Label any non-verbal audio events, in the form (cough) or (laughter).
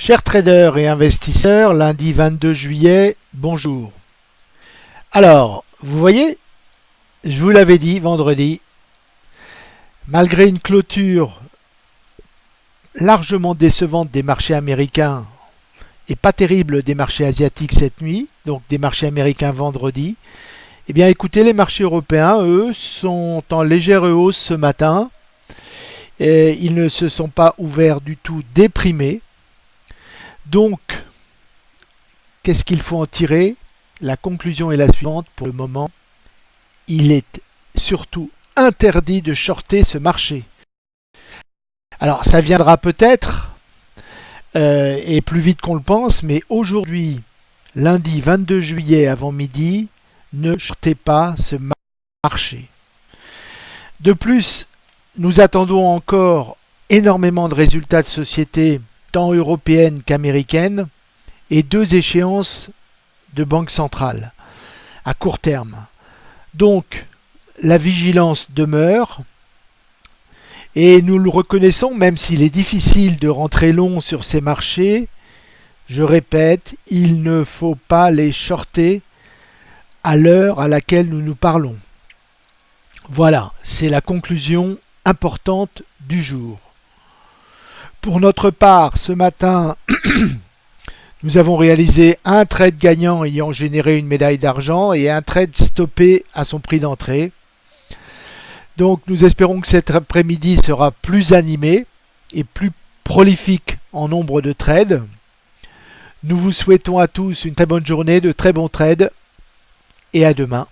Chers traders et investisseurs, lundi 22 juillet, bonjour. Alors, vous voyez, je vous l'avais dit vendredi, malgré une clôture largement décevante des marchés américains et pas terrible des marchés asiatiques cette nuit, donc des marchés américains vendredi, eh bien écoutez, les marchés européens, eux, sont en légère hausse ce matin. Et ils ne se sont pas ouverts du tout déprimés. Donc, qu'est-ce qu'il faut en tirer? La conclusion est la suivante pour le moment. Il est surtout interdit de shorter ce marché. Alors, ça viendra peut-être, euh, et plus vite qu'on le pense, mais aujourd'hui, lundi 22 juillet avant midi, ne shortez pas ce marché. De plus, nous attendons encore énormément de résultats de sociétés tant européenne qu'américaine, et deux échéances de banque centrale à court terme. Donc, la vigilance demeure, et nous le reconnaissons, même s'il est difficile de rentrer long sur ces marchés, je répète, il ne faut pas les shorter à l'heure à laquelle nous nous parlons. Voilà, c'est la conclusion importante du jour. Pour notre part, ce matin, (clears throat) nous avons réalisé un trade gagnant ayant généré une médaille d'argent et un trade stoppé à son prix d'entrée. Donc nous espérons que cet après-midi sera plus animé et plus prolifique en nombre de trades. Nous vous souhaitons à tous une très bonne journée, de très bons trades et à demain.